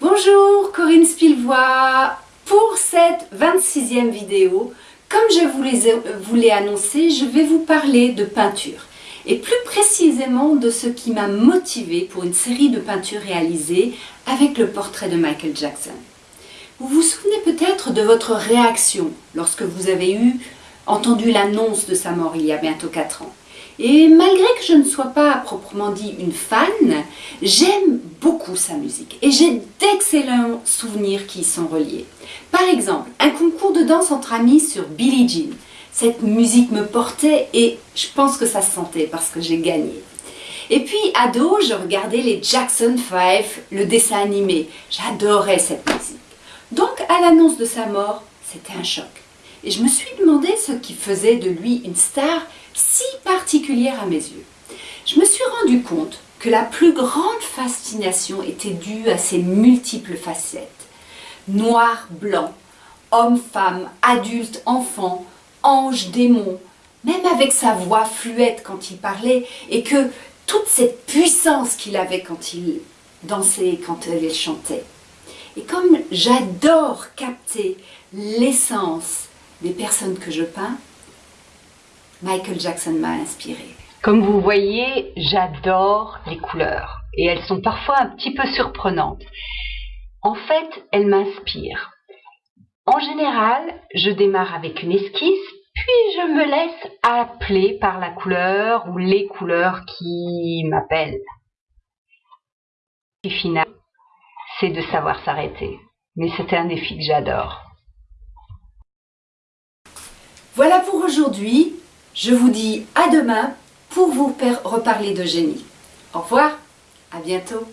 Bonjour, Corinne Spilvois. Pour cette 26e vidéo, comme je vous l'ai annoncé, je vais vous parler de peinture et plus précisément de ce qui m'a motivé pour une série de peintures réalisées avec le portrait de Michael Jackson. Vous vous souvenez peut-être de votre réaction lorsque vous avez eu entendu l'annonce de sa mort il y a bientôt 4 ans. Et malgré que je ne sois pas proprement dit une fan, j'aime beaucoup sa musique et j'ai d'excellents souvenirs qui y sont reliés. Par exemple, un concours de danse entre amis sur Billie Jean. Cette musique me portait et je pense que ça se sentait parce que j'ai gagné. Et puis, ado, je regardais les Jackson 5, le dessin animé. J'adorais cette musique. Donc, à l'annonce de sa mort, c'était un choc. Et je me suis demandé ce qui faisait de lui une star si particulière à mes yeux. Je me suis rendu compte que la plus grande fascination était due à ses multiples facettes. Noir, blanc, homme, femme, adulte, enfant, ange, démon, même avec sa voix fluette quand il parlait et que toute cette puissance qu'il avait quand il dansait, quand il chantait. Et comme j'adore capter l'essence des personnes que je peins, Michael Jackson m'a inspiré. Comme vous voyez, j'adore les couleurs et elles sont parfois un petit peu surprenantes. En fait, elles m'inspirent. En général, je démarre avec une esquisse, puis je me laisse appeler par la couleur ou les couleurs qui m'appellent. Et final, c'est de savoir s'arrêter. Mais c'était un défi que j'adore. Voilà pour aujourd'hui. Je vous dis à demain pour vous reparler de génie. Au revoir, à bientôt.